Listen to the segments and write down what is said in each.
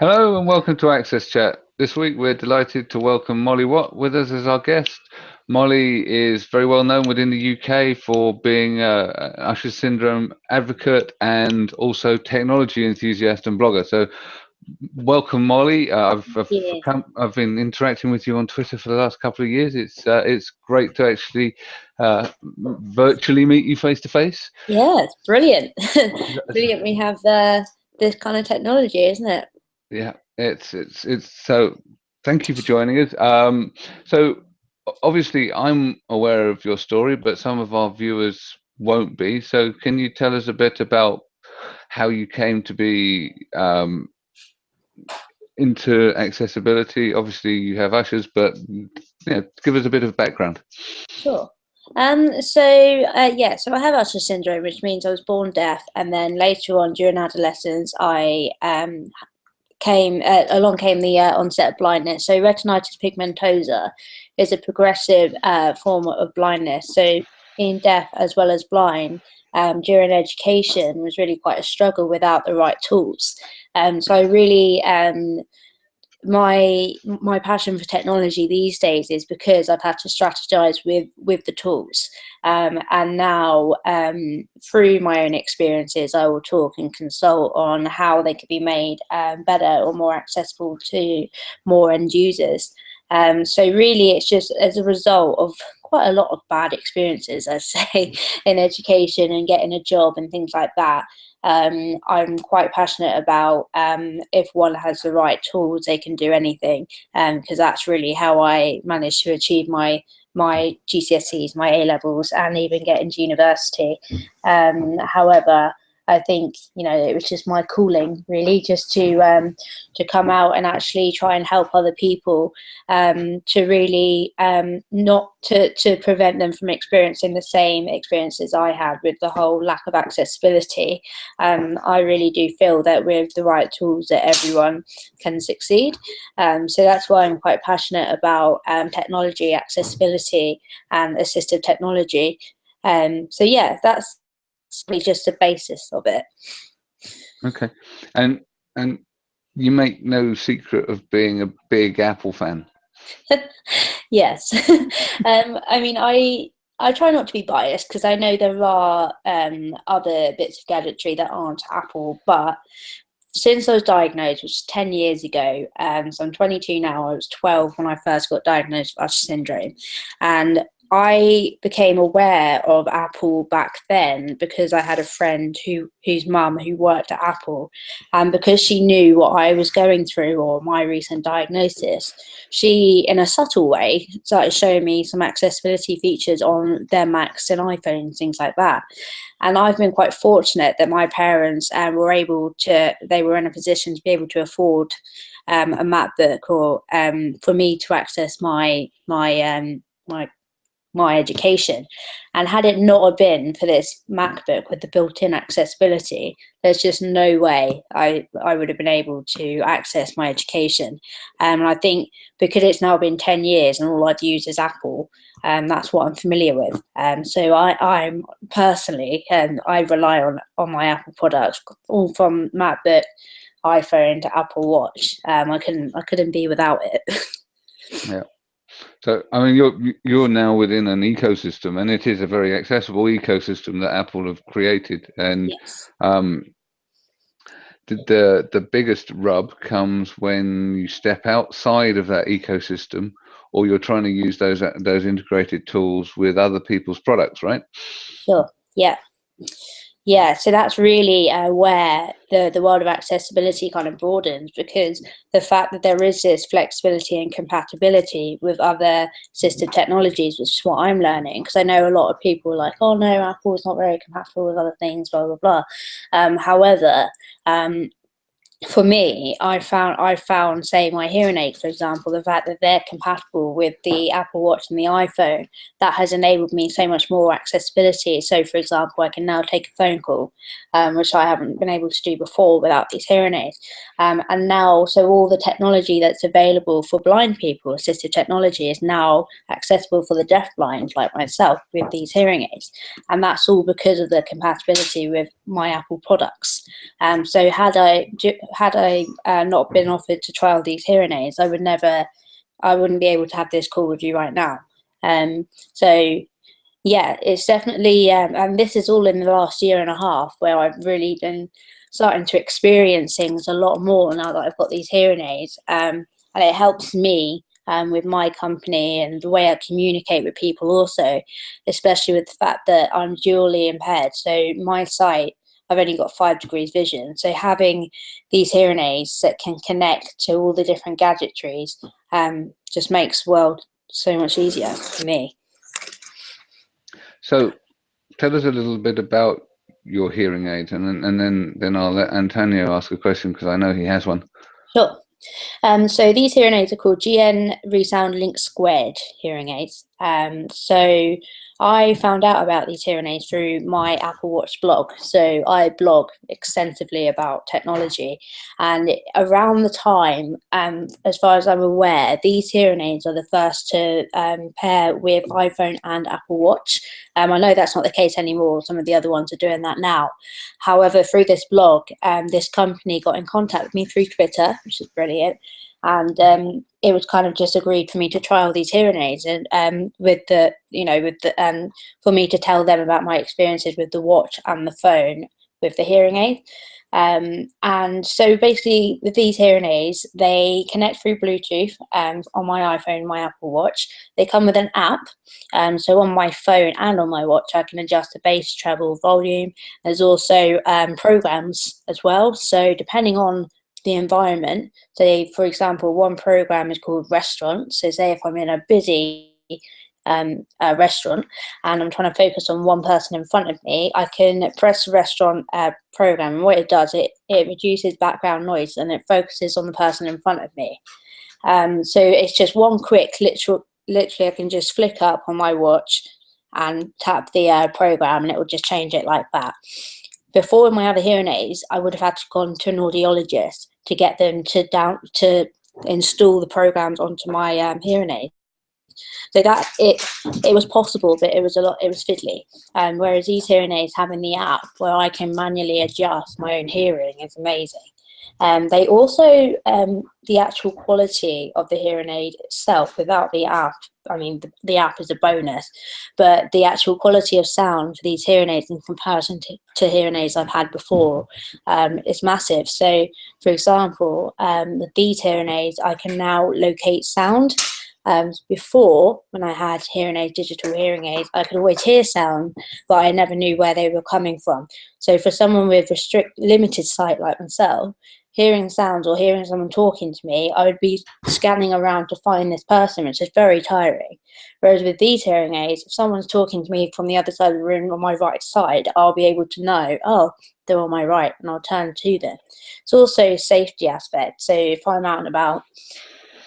Hello and welcome to Access Chat. This week we're delighted to welcome Molly Watt with us as our guest. Molly is very well known within the UK for being a Usher syndrome advocate and also technology enthusiast and blogger. So, welcome, Molly. Uh, I've I've, come, I've, been interacting with you on Twitter for the last couple of years. It's uh, it's great to actually uh, virtually meet you face to face. Yeah, it's brilliant. brilliant. We have this kind of technology, isn't it? Yeah, it's it's it's so. Thank you for joining us. Um, so obviously, I'm aware of your story, but some of our viewers won't be. So, can you tell us a bit about how you came to be um, into accessibility? Obviously, you have ushers, but yeah, give us a bit of background. Sure. Um, so uh, yeah, so I have Usher syndrome, which means I was born deaf, and then later on during adolescence, I um, came uh, along came the uh, onset of blindness. So retinitis pigmentosa is a progressive uh, form of blindness. So being deaf as well as blind um, during education was really quite a struggle without the right tools. Um, so I really um, my my passion for technology these days is because I've had to strategize with with the tools. Um, and now um, through my own experiences I will talk and consult on how they could be made um, better or more accessible to more end users. Um, so really it's just as a result of quite a lot of bad experiences I say in education and getting a job and things like that um, I'm quite passionate about um, if one has the right tools, they can do anything, because um, that's really how I managed to achieve my my GCSEs, my A levels, and even get into university. Um, however, I think you know it was just my calling really just to um, to come out and actually try and help other people um, to really um, not to, to prevent them from experiencing the same experiences I had with the whole lack of accessibility. Um, I really do feel that with the right tools that everyone can succeed. Um, so that's why I'm quite passionate about um, technology, accessibility and assistive technology. so yeah, that's it's just the basis of it. Okay, and and you make no secret of being a big Apple fan. yes, um, I mean I I try not to be biased because I know there are um, other bits of gadgetry that aren't Apple, but since I was diagnosed, which was 10 years ago, um, so I'm 22 now, I was 12 when I first got diagnosed with Usher syndrome. And I became aware of Apple back then because I had a friend who whose mum who worked at Apple, and because she knew what I was going through or my recent diagnosis, she, in a subtle way, started showing me some accessibility features on their Macs and iPhones, things like that. And I've been quite fortunate that my parents um, were able to, they were in a position to be able to afford um, a MacBook or um, for me to access my my um, my my education. And had it not been for this MacBook with the built-in accessibility, there's just no way I, I would have been able to access my education. Um, and I think because it's now been 10 years and all I've used is Apple, um, that's what I'm familiar with. Um, so I, I'm personally, and I rely on, on my Apple products, all from MacBook, iPhone to Apple Watch. Um, I couldn't I couldn't be without it. yeah. So, I mean, you're you're now within an ecosystem, and it is a very accessible ecosystem that Apple have created. And yes. um, the, the the biggest rub comes when you step outside of that ecosystem, or you're trying to use those those integrated tools with other people's products, right? Sure. Yeah yeah so that's really uh, where the the world of accessibility kind of broadens because the fact that there is this flexibility and compatibility with other assistive technologies which is what i'm learning because i know a lot of people like oh no apple is not very compatible with other things blah blah blah. Um, however um, for me, I found I found say my hearing aids, for example, the fact that they're compatible with the Apple Watch and the iPhone, that has enabled me so much more accessibility. So, for example, I can now take a phone call, um, which I haven't been able to do before without these hearing aids. Um, and now, so all the technology that's available for blind people, assistive technology, is now accessible for the deaf blind, like myself, with these hearing aids. And that's all because of the compatibility with my Apple products. Um, so, had I had I uh, not been offered to trial these hearing aids, I would never, I wouldn't be able to have this call with you right now. Um, so yeah, it's definitely, um, and this is all in the last year and a half where I've really been starting to experience things a lot more now that I've got these hearing aids. Um, and it helps me um, with my company and the way I communicate with people also, especially with the fact that I'm dually impaired. So my sight, I've only got five degrees vision. So having these hearing aids that can connect to all the different gadgetries um, just makes the world so much easier for me. So tell us a little bit about your hearing aids and then, and then, then I'll let Antonio ask a question because I know he has one. Sure. Um, so these hearing aids are called GN ReSound Link Squared hearing aids. Um, so I found out about these hearing aids through my Apple Watch blog. So I blog extensively about technology, and around the time, um, as far as I'm aware, these hearing aids are the first to um, pair with iPhone and Apple Watch. Um, I know that's not the case anymore. Some of the other ones are doing that now. However, through this blog, um, this company got in contact with me through Twitter, which is brilliant and um, it was kind of just agreed for me to trial these hearing aids and um, with the you know with the um, for me to tell them about my experiences with the watch and the phone with the hearing aid. Um, and so basically with these hearing aids they connect through bluetooth um, on my iphone my apple watch. They come with an app um, so on my phone and on my watch i can adjust the bass treble volume. There's also um, programs as well. So depending on the environment. So, for example, one program is called restaurant. So, say if I'm in a busy um, uh, restaurant and I'm trying to focus on one person in front of me, I can press the restaurant uh, program. And what it does, it, it reduces background noise and it focuses on the person in front of me. Um, so it's just one quick, literal, literally, I can just flick up on my watch and tap the uh, program and it will just change it like that. Before with my other hearing aids, I would have had to gone to an audiologist to get them to down to install the programs onto my um, hearing aid. So that it it was possible, but it was a lot. It was fiddly. Um, whereas these hearing aids having the app where I can manually adjust my own hearing is amazing. Um, they also, um, the actual quality of the hearing aid itself without the app, I mean, the, the, app is a bonus, but the actual quality of sound for these hearing aids in comparison to, to hearing aids I've had before um, is massive. So, for example, um, these hearing aids, I can now locate sound. Um, before, when I had hearing aids, digital hearing aids, I could always hear sound, but I never knew where they were coming from. So for someone with restrict limited sight like myself, hearing sounds or hearing someone talking to me, I would be scanning around to find this person, which is very tiring. Whereas with these hearing aids, if someone's talking to me from the other side of the room on my right side, I'll be able to know, oh, they're on my right, and I'll turn to them. It's also a safety aspect. So if I'm out and about,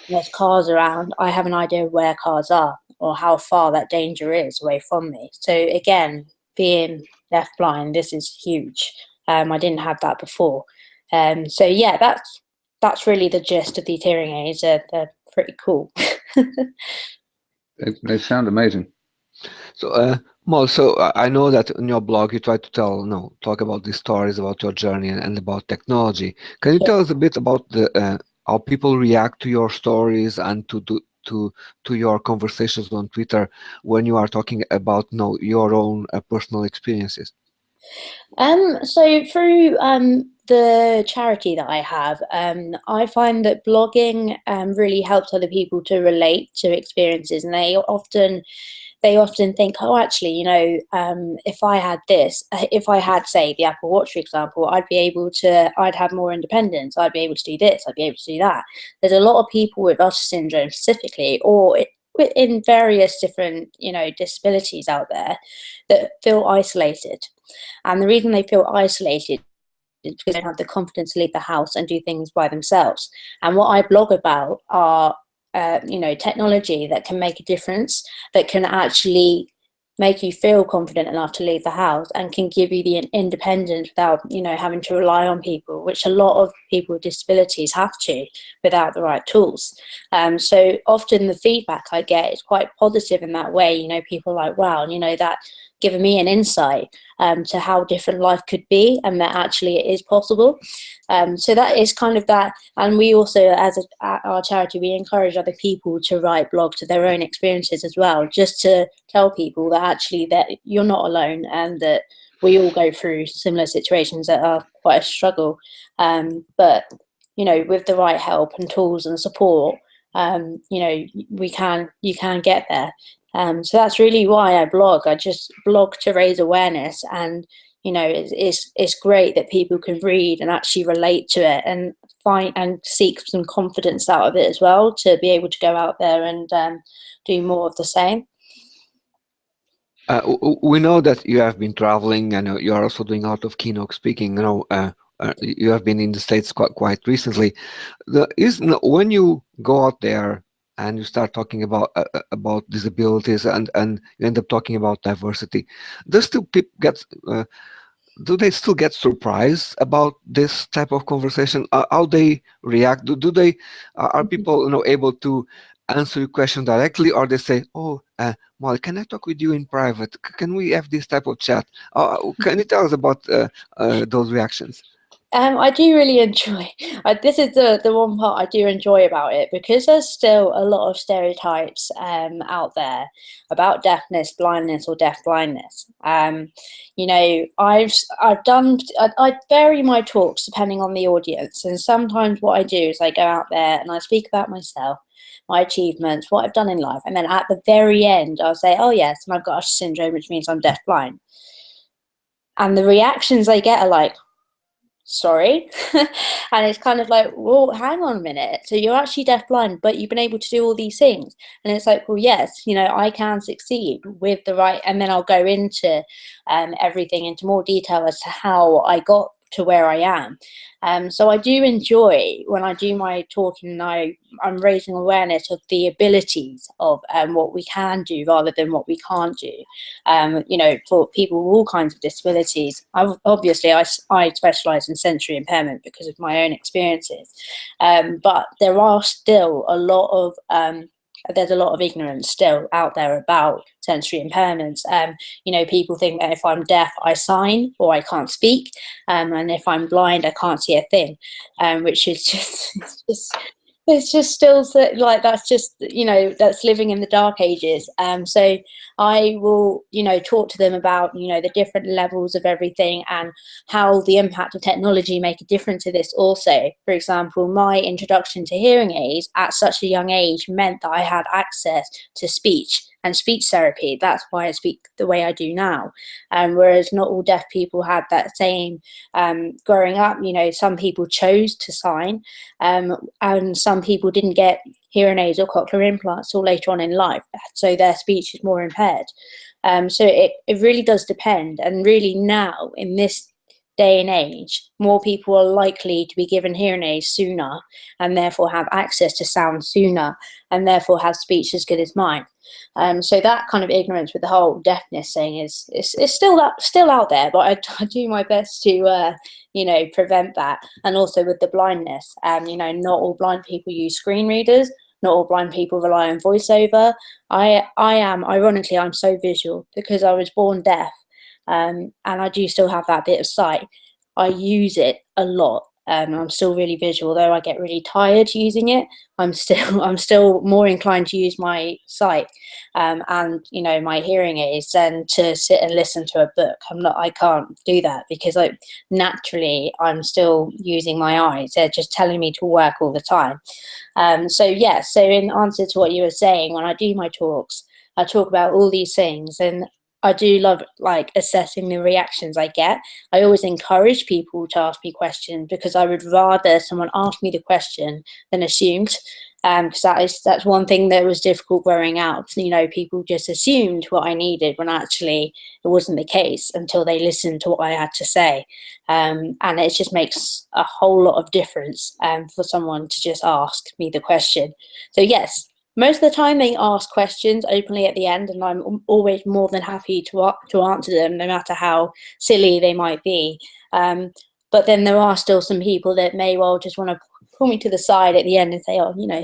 and there's cars around, I have an idea of where cars are or how far that danger is away from me. So again, being left blind, this is huge. Um, I didn't have that before. Um, so yeah, that's that's really the gist of these hearing aids. They're, they're pretty cool. they, they sound amazing. So, uh, Mal, so I know that in your blog you try to tell, you know, talk about these stories about your journey and, and about technology. Can you yeah. tell us a bit about the uh, how people react to your stories and to do, to to your conversations on Twitter when you are talking about you know, your own uh, personal experiences? Um, so through um, the charity that I have, um, I find that blogging um, really helps other people to relate to experiences, and they often they often think, oh, actually, you know, um, if I had this, uh, if I had, say, the Apple Watch, for example, I'd be able to, I'd have more independence. I'd be able to do this. I'd be able to do that. There's a lot of people with Usher syndrome specifically, or in various different, you know, disabilities out there that feel isolated. And the reason they feel isolated is because they don't have the confidence to leave the house and do things by themselves. And what I blog about are, uh, you know, technology that can make a difference, that can actually make you feel confident enough to leave the house and can give you the independence without you know having to rely on people which a lot of people with disabilities have to without the right tools. Um, so often the feedback i get is quite positive in that way you know people like wow you know that given me an insight um, to how different life could be and that actually it is possible. Um, so that is kind of that. And we also, as a, our charity, we encourage other people to write blogs to their own experiences as well, just to tell people that actually that you're not alone and that we all go through similar situations that are quite a struggle. Um, but you know, with the right help and tools and support, um, you know, we can you can get there. Um, so that's really why I blog. I just blog to raise awareness, and you know, it's, it's it's great that people can read and actually relate to it and find and seek some confidence out of it as well to be able to go out there and um, do more of the same. Uh, we know that you have been traveling and you are also doing a lot of keynote speaking. You know, uh, uh, you have been in the states quite quite recently. The is when you go out there and you start talking about uh, uh, about disabilities and and you end up talking about diversity, does still people get uh, do they still get surprised about this type of conversation? Uh, how they react? Do, do they are mm-hmm. people you know able to answer your question directly, or they say, "Oh, uh, Molly, can I talk with you in private? Can we have this type of chat?" Uh, can you tell us about uh, uh, those reactions? Um, I do really enjoy. This is the the one part I do enjoy about it because there's still a lot of stereotypes um, out there about deafness, blindness, or deaf blindness. Um, you know, I've I've done. I, I vary my talks depending on the audience, and sometimes what I do is I go out there and I speak about myself, my achievements, what I've done in life, and then at the very end I'll say, "Oh yes, and I've got Usher syndrome, which means I'm deaf blind." And the reactions I get are like, sorry. And it's kind of like well hang on a minute. So you're actually deafblind but you've been able to do all these things. And it's like well yes you know i can succeed with the right and then i'll go into um, everything into more detail as to how i got to where I am. Um, so I do enjoy when I do my talking I, I'm raising awareness of the abilities of um, what we can do rather than what we can't do. Um, you know, for people with all kinds of disabilities, I, obviously I, I specialise in sensory impairment because of my own experiences. Um, but there are still a lot of um, there's a lot of ignorance still out there about sensory impairments. Um, you know, people think that if I'm deaf, I sign or I can't speak, um, and if I'm blind, I can't see a thing, um, which is just, just it's just still like that's just you know that's living in the dark ages. Um so i will you know talk to them about you know the different levels of everything and how the impact of technology make a difference to this. Also for example my introduction to hearing aids at such a young age meant that i had access to speech and speech therapy. That's why I speak the way I do now. Um, whereas not all deaf people had that same um, growing up. You know, some people chose to sign, um, and some people didn't get hearing aids or cochlear implants till later on in life, so their speech is more impaired. Um, so it, it really does depend. And really now in this day and age, more people are likely to be given hearing aids sooner and therefore have access to sound sooner and therefore have speech as good as mine. Um, so that kind of ignorance with the whole deafness thing is is, is still that still out there, but I, I do my best to uh, you know prevent that. And also with the blindness, um, you know, not all blind people use screen readers. Not all blind people rely on voiceover. I I am ironically I'm so visual because I was born deaf, um, and I do still have that bit of sight. I use it a lot um, I'm still really visual, though I get really tired using it. I'm still I'm still more inclined to use my sight um, and you know my hearing aids than to sit and listen to a book. I'm not I can't do that because like naturally I'm still using my eyes. They're just telling me to work all the time. Um, so yeah. So in answer to what you were saying, when I do my talks, I talk about all these things and I do love like assessing the reactions I get. I always encourage people to ask me questions because I would rather someone ask me the question than assumed. Um, because that is that's one thing that was difficult growing up. You know, people just assumed what I needed when actually it wasn't the case until they listened to what I had to say. Um, and it just makes a whole lot of difference um, for someone to just ask me the question. So yes, most of the time they ask questions openly at the end and I'm always more than happy to, to answer them no matter how silly they might be. Um, but then there are still some people that may well just want to pull me to the side at the end and say, oh, you know,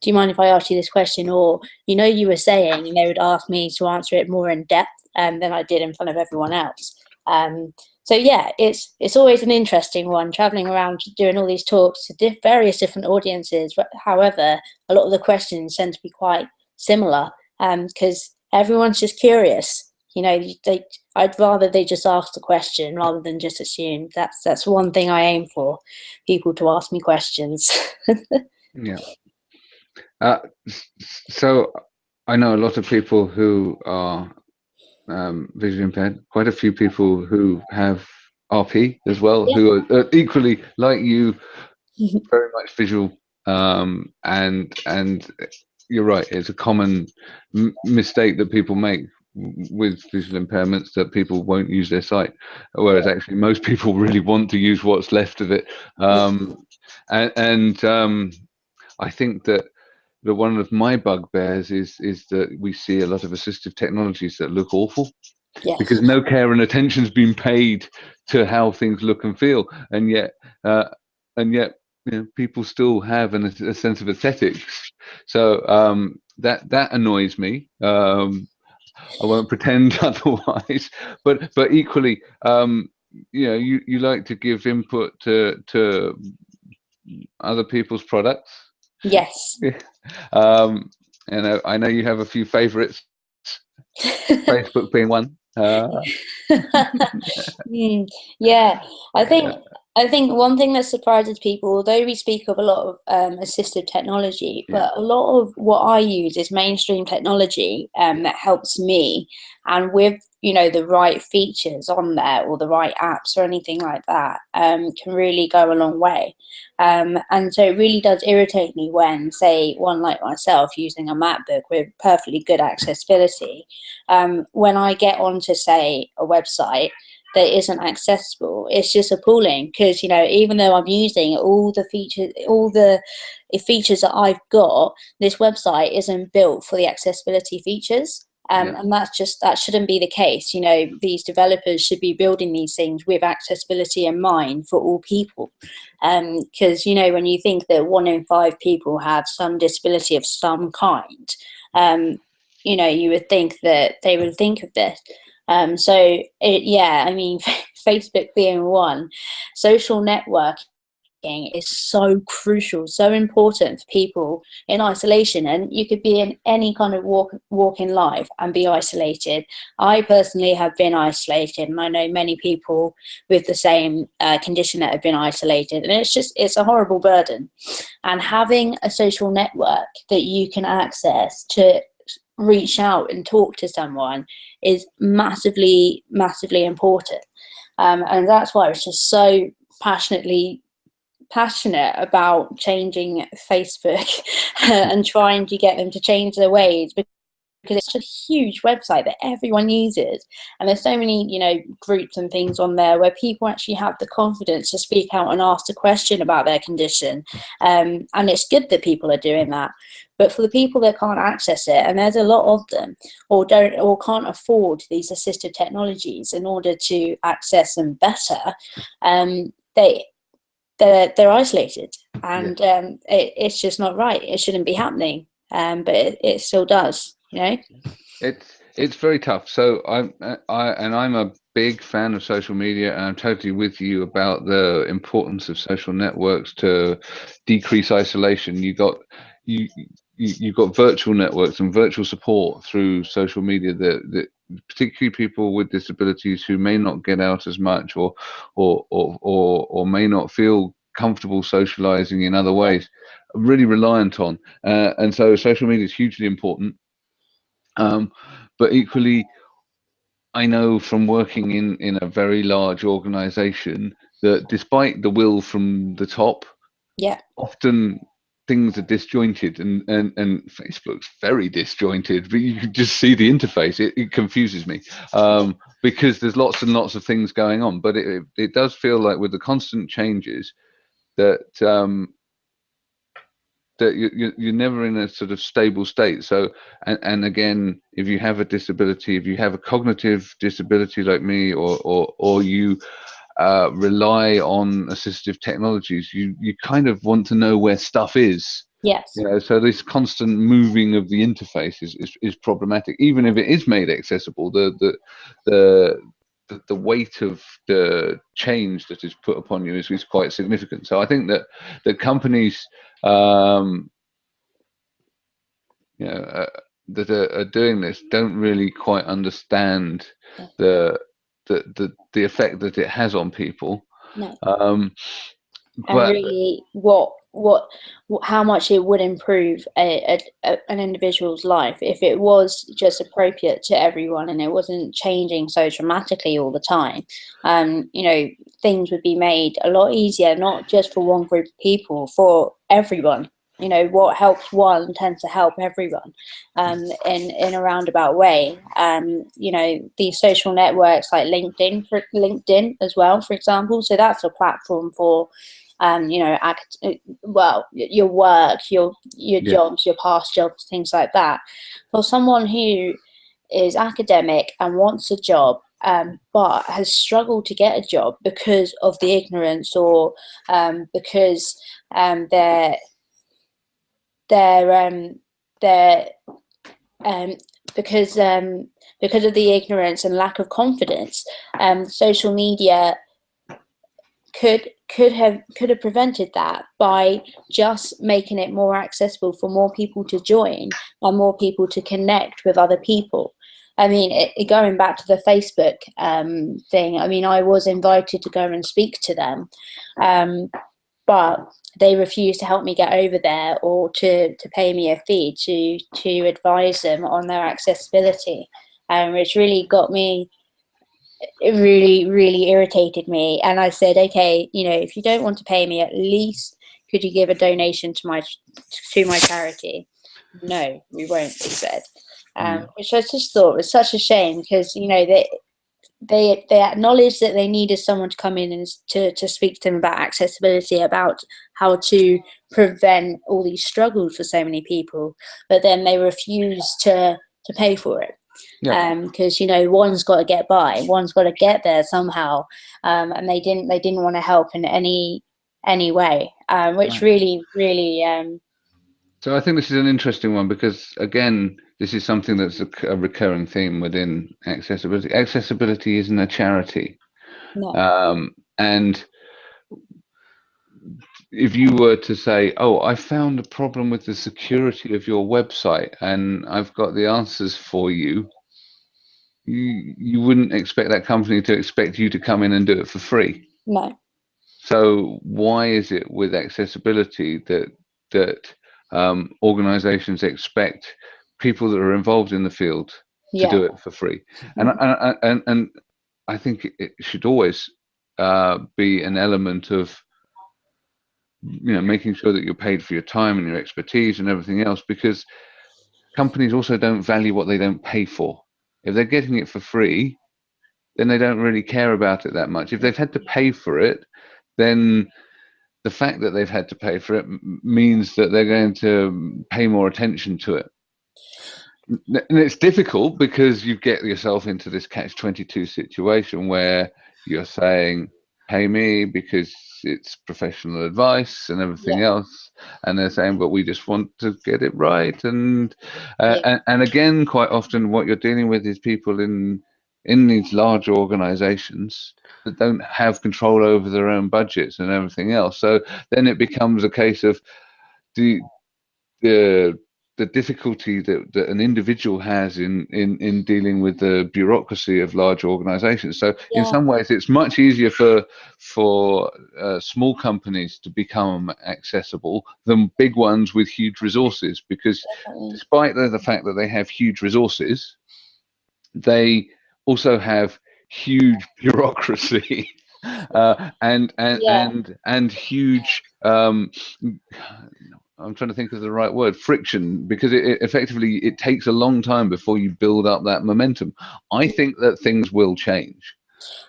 do you mind if I ask you this question? Or, you know, you were saying, and they would ask me to answer it more in depth um, than I did in front of everyone else. Um, so yeah, it's it's always an interesting one traveling around doing all these talks to diff various different audiences. However, a lot of the questions tend to be quite similar because um, everyone's just curious. You know, they I'd rather they just ask the question rather than just assume. That's that's one thing I aim for, people to ask me questions. yeah. Uh, so I know a lot of people who are um, visually impaired, quite a few people who have RP as well, yeah. who are uh, equally like you, very much visual. Um, and and you're right, it's a common mistake that people make with visual impairments that people won't use their sight, whereas actually most people really want to use what's left of it. Um, and, and um, I think that the one of my bugbears is is that we see a lot of assistive technologies that look awful yes. because no care and attention's been paid to how things look and feel, and yet uh, and yet you know, people still have an, a sense of aesthetics. So um, that that annoys me. Um, I won't pretend otherwise, but but equally, um, you know, you, you like to give input to to other people's products Yes. Um, and I, I know you have a few favorites, Facebook being one. Uh. mm, yeah, I think I think one thing that surprises people, although we speak of a lot of um, assistive technology, yeah. but a lot of what I use is mainstream technology um, that helps me. And with you know the right features on there or the right apps or anything like that um, can really go a long way. Um, and so it really does irritate me when, say, one like myself using a MacBook with perfectly good accessibility, um, when I get onto say a website that isn't accessible it's just appalling because you know even though i'm using all the features all the features that i've got this website isn't built for the accessibility features. Um, yeah. and that's just that shouldn't be the case you know these developers should be building these things with accessibility in mind for all people. Because um, you know when you think that one in five people have some disability of some kind um, you know you would think that they would think of this um, so it, yeah, I mean, Facebook being one, social networking is so crucial, so important for people in isolation. And you could be in any kind of walk, walk in life and be isolated. I personally have been isolated and I know many people with the same uh, condition that have been isolated. And it's just, it's a horrible burden. And having a social network that you can access to reach out and talk to someone is massively, massively important. Um, and that's why I was just so passionately passionate about changing Facebook and trying to get them to change their ways because it's a huge website that everyone uses and there's so many you know groups and things on there where people actually have the confidence to speak out and ask a question about their condition um, and it's good that people are doing that but for the people that can't access it and there's a lot of them or don't or can't afford these assistive technologies in order to access them better um, they they're, they're isolated and yeah. um, it, it's just not right it shouldn't be happening um, but it, it still does know? It's it's very tough. So i'm i and i'm a big fan of social media and i'm totally with you about the importance of social networks to decrease isolation. You got you you, you've got virtual networks and virtual support through social media that, that particularly people with disabilities who may not get out as much or or or or, or may not feel comfortable socializing in other ways really reliant on. Uh, and so social media is hugely important um, but equally, I know from working in, in a very large organization that despite the will from the top, yeah, often things are disjointed and, and, and Facebook's very disjointed, but you can just see the interface. It, it confuses me um, because there's lots and lots of things going on, but it, it does feel like with the constant changes that um, that you, you're never in a sort of stable state. So, and, and again, if you have a disability, if you have a cognitive disability like me, or or or you uh, rely on assistive technologies, you you kind of want to know where stuff is. Yes. You know, so this constant moving of the interface is, is, is problematic, even if it is made accessible. The the the the, the weight of the change that is put upon you is, is quite significant. So I think that that companies um, you know, uh, that are, are, doing this don't really quite understand the, the the the effect that it has on people. No. Um, and but really, what what how much it would improve a, a, a, an individual's life if it was just appropriate to everyone and it wasn't changing so dramatically all the time. Um you know things would be made a lot easier not just for one group of people for everyone. You know what helps one tends to help everyone um, in in a roundabout way. Um, you know these social networks like linkedin linkedin as well for example. So that's a platform for um, you know act well your work your your Yeah. jobs your past jobs things like that for someone who is academic and wants a job um, but has struggled to get a job because of the ignorance or um, because um, they're they're um they're um because um because of the ignorance and lack of confidence um social media could could have could have prevented that by just making it more accessible for more people to join and more people to connect with other people i mean it, going back to the facebook um thing i mean i was invited to go and speak to them um but they refused to help me get over there or to, to pay me a fee to to advise them on their accessibility, um, which really got me. It really, really irritated me, and I said, "Okay, you know, if you don't want to pay me, at least could you give a donation to my to my charity?" No, we won't. They said, um, which I just thought was such a shame because you know they they they acknowledged that they needed someone to come in and to to speak to them about accessibility, about how to prevent all these struggles for so many people, but then they refused to to pay for it. Yeah. because you know one's got to get by, one's got to get there somehow, um, and they didn't they didn't want to help in any any way, um, which Right. really really um, So I think this is an interesting one because again, this is something that's a, a recurring theme within accessibility. Accessibility isn't a charity, no um, and if you were to say, "Oh, I found a problem with the security of your website, and I've got the answers for you," you you wouldn't expect that company to expect you to come in and do it for free. no So why is it with accessibility that that um, organizations expect people that are involved in the field to yeah do it for free? And and and, and I think it should always uh, be an element of you know making sure that you're paid for your time and your expertise and everything else because companies also don't value what they don't pay for. If they're getting it for free, then they don't really care about it that much. If they've had to pay for it, then the fact that they've had to pay for it means that they're going to pay more attention to it. And it's difficult because you get yourself into this catch 22 situation where you're saying, pay me because it's professional advice and everything else. And they're saying, but we just want to get it right. And, uh, Yeah. and, and again, quite often what you're dealing with is people in, in these large organizations that don't have control over their own budgets and everything else. So then it becomes a case of the the the difficulty that, that an individual has in, in in dealing with the bureaucracy of large organizations. So in some ways it's much easier for for uh, small companies to become accessible than big ones with huge resources because definitely. despite the, the fact that they have huge resources, they also have huge bureaucracy uh, and and Yeah. and and huge. Um, I'm trying to think of the right word, friction, because it, it effectively it takes a long time before you build up that momentum. I mm. think that things will change.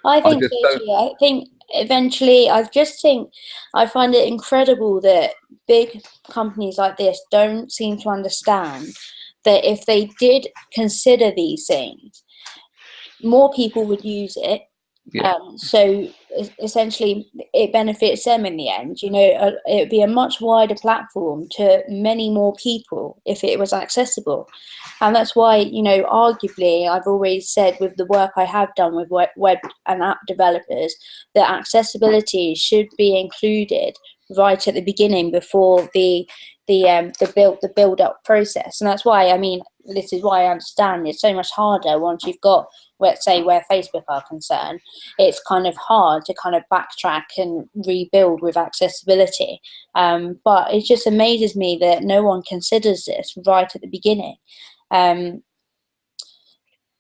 I think just so I think eventually, I just think I find it incredible that big companies like this don't seem to understand that if they did consider these things, more people would use it Yeah. Um, so essentially, it benefits them in the end. You know, uh, it would be a much wider platform to many more people if it was accessible. And that's why, you know, arguably, I've always said with the work I have done with web, and app developers that accessibility should be included right at the beginning before the the um, the build the build up process. And that's why I mean, this is why I understand it's so much harder once you've got let's say where Facebook are concerned, it's kind of hard to kind of backtrack and rebuild with accessibility. Um, but it just amazes me that no one considers this right at the beginning. Um,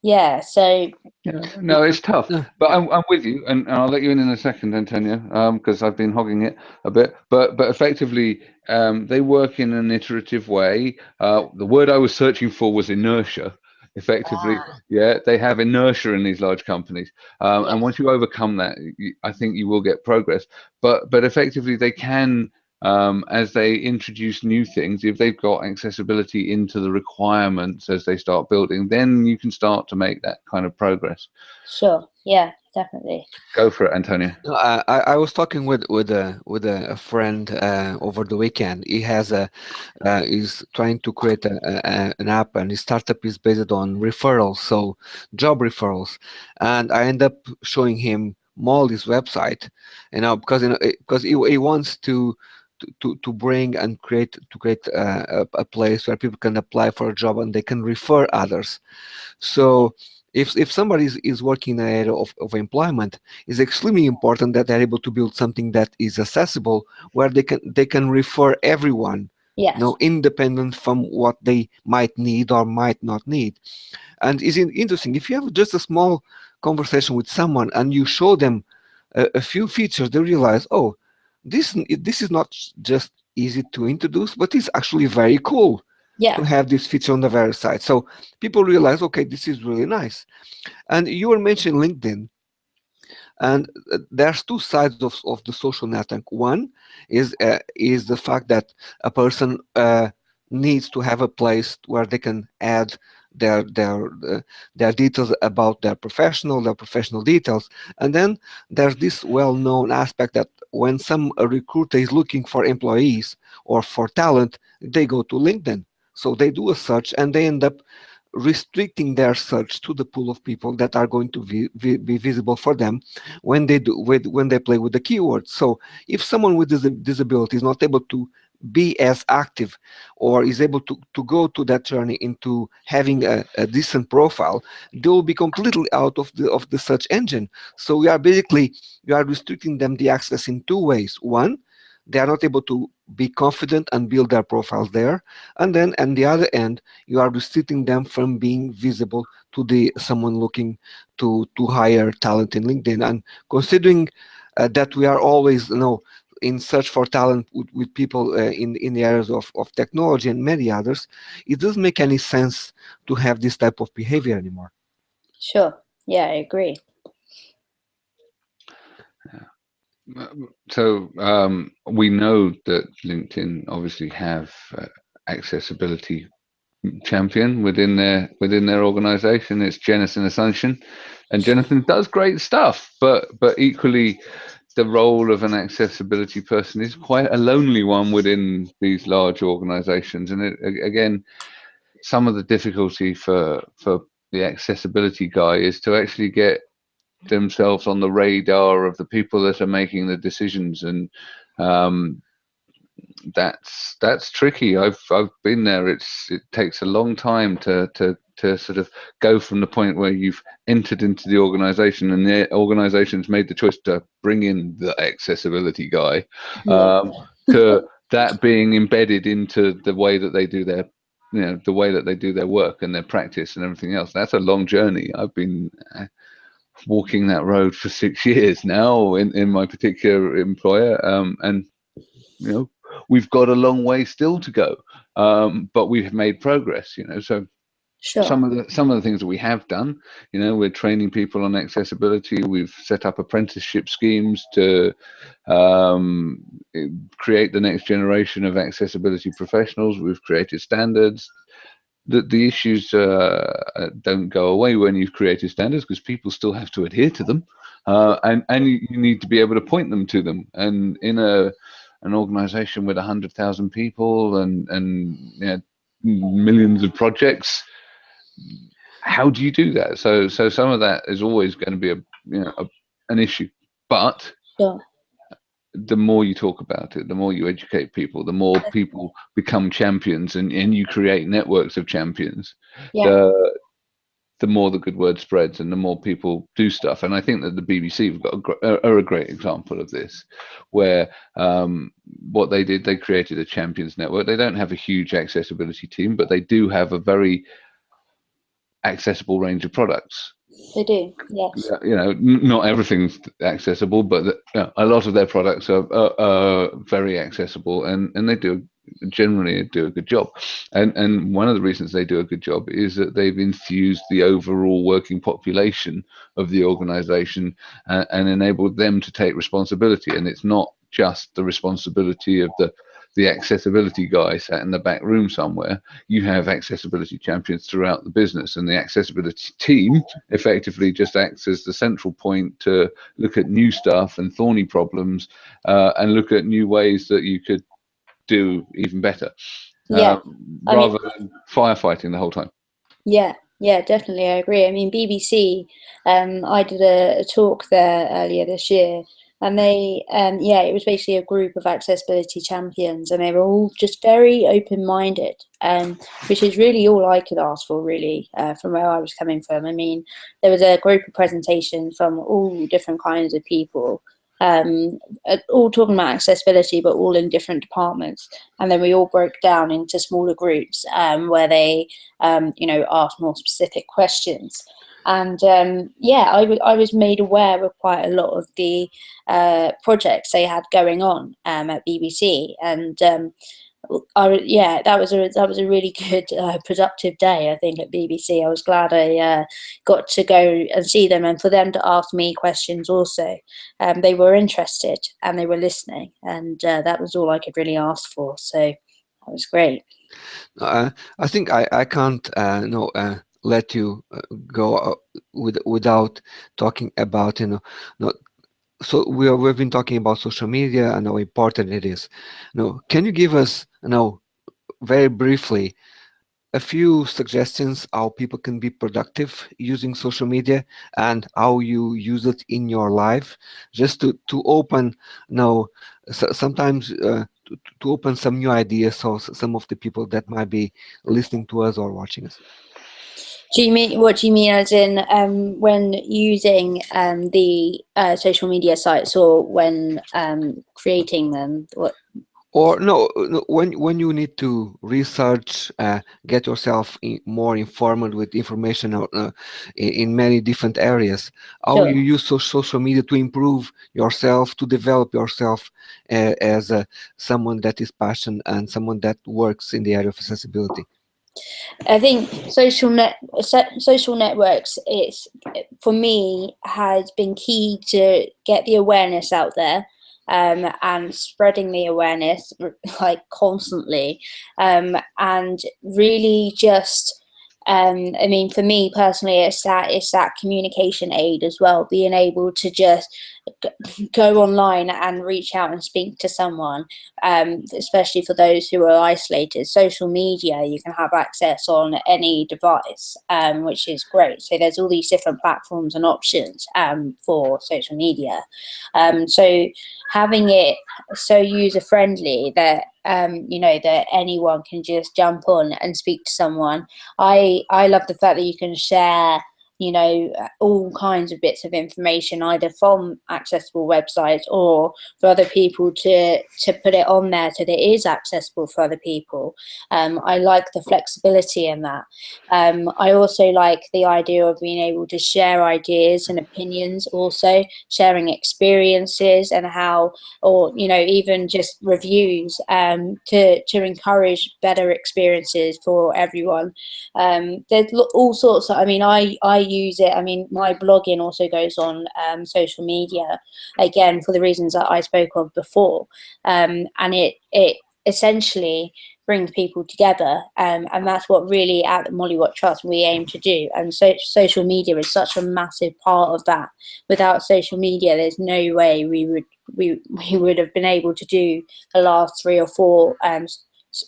yeah, so Yeah, no, it's tough, but I'm, I'm with you, and, and I'll let you in in a second, Antonio, because I've been hogging it a bit. But but effectively, um, they work in an iterative way. Uh, the word I was searching for was inertia. Effectively, Ah. yeah, they have inertia in these large companies, um, and once you overcome that, you, I think you will get progress. But but effectively, they can. Um, as they introduce new things, if they've got accessibility into the requirements as they start building, then you can start to make that kind of progress. sure, yeah, definitely. Go for it, Antonio. No, I, I I was talking with with a with a, a friend uh, over the weekend. He has a uh, he's trying to create a, a, an app, and his startup is based on referrals, so job referrals. And I end up showing him Molly's website, you know, because you know because he, he wants to. To, to, to bring and create to create uh, a, a place where people can apply for a job and they can refer others so if if somebody is, is working in an area of, of employment it's extremely important that they're able to build something that is accessible where they can they can refer everyone Yes. you know independent from what they might need or might not need and it's interesting if you have just a small conversation with someone and you show them a, a few features they realize oh this this is not just easy to introduce but it's actually very cool yeah. to have this feature on the very side. So people realize, okay, this is really nice. And you were mentioning LinkedIn. And uh, there's two sides of, of the social network. One is uh, is the fact that a person uh, needs to have a place where they can add their their uh, their details about their professional their professional details and then there's this well-known aspect that when some recruiter is looking for employees or for talent they go to linkedin so they do a search and they end up restricting their search to the pool of people that are going to be, be, be visible for them when they do with when they play with the keywords. So if someone with dis- disability is not able to be as active or is able to, to go to that journey into having a, a decent profile, they will be completely out of the of the search engine. So we are basically we are restricting them the access in two ways. One, they are not able to be confident and build their profiles there and then on the other end you are restricting them from being visible to the someone looking to to hire talent in linkedin and considering uh, that we are always you know in search for talent with, with people uh, in in the areas of, of technology and many others it doesn't make any sense to have this type of behavior anymore Sure. Yeah, I agree. So um, we know that LinkedIn obviously have uh, accessibility champion within their within their organization. It's Jennison Asuncion, and Jonathan does great stuff. But but equally, the role of an accessibility person is quite a lonely one within these large organizations. And it, again, some of the difficulty for for the accessibility guy is to actually get themselves on the radar of the people that are making the decisions and um, that's that's tricky. I've i've been there. It's it takes a long time to to to sort of go from the point where you've entered into the organization and the organization's made the choice to bring in the accessibility guy um, to that being embedded into the way that they do their you know the way that they do their work and their practice and everything else. That's a long journey. I've been uh, walking that road for six years now in, in my particular employer um, and you know we've got a long way still to go um, but we've made progress you know so Sure. some of the some of the things that we have done you know we're training people on accessibility. We've set up apprenticeship schemes to um, create the next generation of accessibility professionals. We've created standards the, the issues uh, uh, don't go away when you've created standards because people still have to adhere to them uh, and and you need to be able to point them to them. And in a an organization with hundred thousand people and and you know, millions of projects, how do you do that? So so some of that is always going to be a you know a, an issue, but. The more you talk about it, the more you educate people, the more people become champions, and, and you create networks of champions. Yeah. The, the more the good word spreads and the more people do stuff. And I think that the BBC have got a, are a great example of this, where um, what they did, they created a champions network. They don't have a huge accessibility team, but they do have a very accessible range of products. They do, yes. You know, not everything's accessible, but the, you know, a lot of their products are, are, are very accessible, and and they do generally do a good job. And and one of the reasons they do a good job is that they've infused the overall working population of the organization uh, and enabled them to take responsibility. And it's not just the responsibility of the the accessibility guy sat in the back room somewhere. You have accessibility champions throughout the business, and the accessibility team effectively just acts as the central point to look at new stuff and thorny problems, uh, and look at new ways that you could do even better. Yeah, um, I mean- rather than firefighting the whole time. Yeah, yeah, definitely. I agree. I mean, BBC, um, I did a, a talk there earlier this year, and they, um, yeah, it was basically a group of accessibility champions, and they were all just very open minded, um, which is really all I could ask for, really, uh, from where I was coming from. I mean, there was a group of presentations from all different kinds of people. Um, uh, all talking about accessibility, but all in different departments. And then we all broke down into smaller groups um, where they um, you know, asked more specific questions. And um, yeah, I, was made aware of quite a lot of the uh, projects they had going on um, at BBC, and um, yeah, that was a that was a really good uh, productive day. I think at BBC, I was glad I uh, got to go and see them, and for them to ask me questions also. Um, they were interested and they were listening, and uh, that was all I could really ask for. So that was great. Uh, I think I, I can't uh, no let you uh, go uh, with, without talking about you know no, so we are, we've been talking about social media and how important it is. No, can you give us you know very briefly a few suggestions how people can be productive using social media and how you use it in your life just to to open you so, sometimes uh, to, to open some new ideas so some of the people that might be listening to us or watching us Do you mean what do you mean as in um, when using um, the uh, social media sites or when um, creating them? What? or no, no when when you need to research uh, get yourself in, more informed with information uh, in, in many different areas how Sure. you use so, social media to improve yourself to develop yourself uh, as a, someone that is passionate and someone that works in the area of accessibility I think social net social networks it's for me has been key to get the awareness out there um, and spreading the awareness like constantly. Um, and really just um, I mean for me personally it's that it's that communication aid as well being able to just go online and reach out and speak to someone um, especially for those who are isolated. Social media, you can have access on any device, um, which is great. So there's all these different platforms and options um, for social media. Um, so having it so user friendly that um, you know that anyone can just jump on and speak to someone. I I love the fact that you can share you know all kinds of bits of information either from accessible websites or for other people to to put it on there so that it is accessible for other people. Um, I like the flexibility in that. Um, I also like the idea of being able to share ideas and opinions, also sharing experiences and how, or you know, even just reviews um, to to encourage better experiences for everyone. Um, there's all sorts. Of, I mean, I I use it. I mean, my blogging also goes on um, social media again for the reasons that I spoke of before. Um, and it it essentially brings people together um, and that's what really at the Molly Watt Trust we aim to do and so social media is such a massive part of that without social media there's no way we would we, we would have been able to do the last three or four um,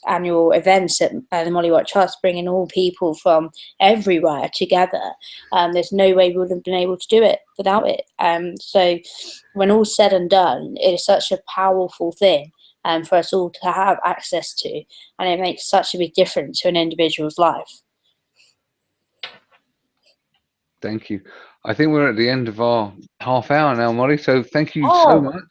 annual events at uh, the Molly Watt Trust, bringing all people from everywhere together. Um, there's no way we would have been able to do it without it. Um, so, when all said and done, it is such a powerful thing um, for us all to have access to, and it makes such a big difference to an individual's life. Thank you. I think we're at the end of our half hour now, Molly. So thank you Oh. so much.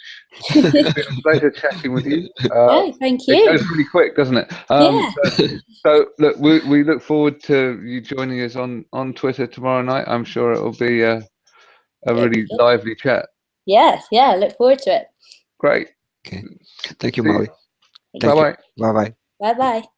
it's been a pleasure chatting with you. Uh, yeah, thank you. It you. goes pretty quick, doesn't it? Um, Yeah. so, so look, we, we look forward to you joining us on, on Twitter tomorrow night. I'm sure it'll be a, a really sure. lively chat. Yes, yeah, look forward to it. Great. Okay. Thank you, See. Molly. Thank Thank Bye bye. Bye bye. Bye bye.